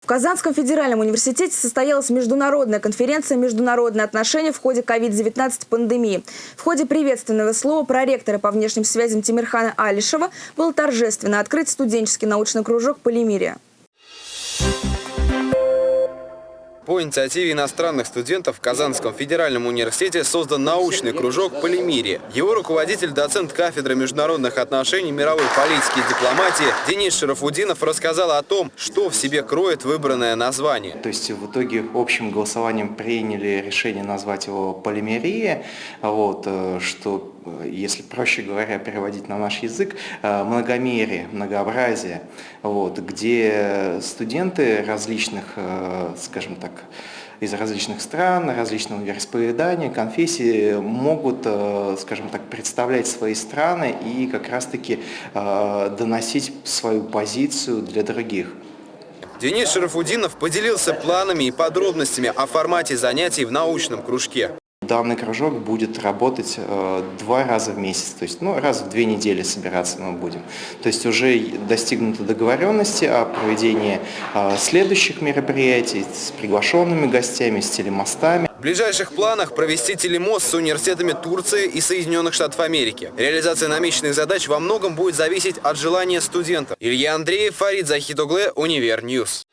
В Казанском федеральном университете состоялась международная конференция «Международные отношения в ходе COVID-19 пандемии». В ходе приветственного слова проректора по внешним связям Тимирхана Алишева был торжественно открыт студенческий научный кружок «Полимерия». По инициативе иностранных студентов в Казанском федеральном университете создан научный кружок «Полимирия». Его руководитель, доцент кафедры международных отношений, мировой политики и дипломатии Денис Шарафудинов рассказал о том, что в себе кроет выбранное название. То есть в итоге общим голосованием приняли решение назвать его «Полимерия», вот, э, что если проще говоря переводить на наш язык, э, многомерие, многообразие, вот, где студенты различных, э, скажем так, из различных стран, различного вероисповедания, конфессий могут, э, скажем так, представлять свои страны и как раз-таки доносить свою позицию для других. Денис Шарафудинов поделился планами и подробностями о формате занятий в научном кружке данный кружок будет работать э, два раза в месяц, то есть ну, раз в две недели собираться мы будем. То есть уже достигнуты договоренности о проведении э, следующих мероприятий с приглашенными гостями, с телемостами. В ближайших планах провести телемост с университетами Турции и Соединенных Штатов Америки. Реализация намеченных задач во многом будет зависеть от желания студентов. Илья Андреев, Фарид Захитогле, Универ News.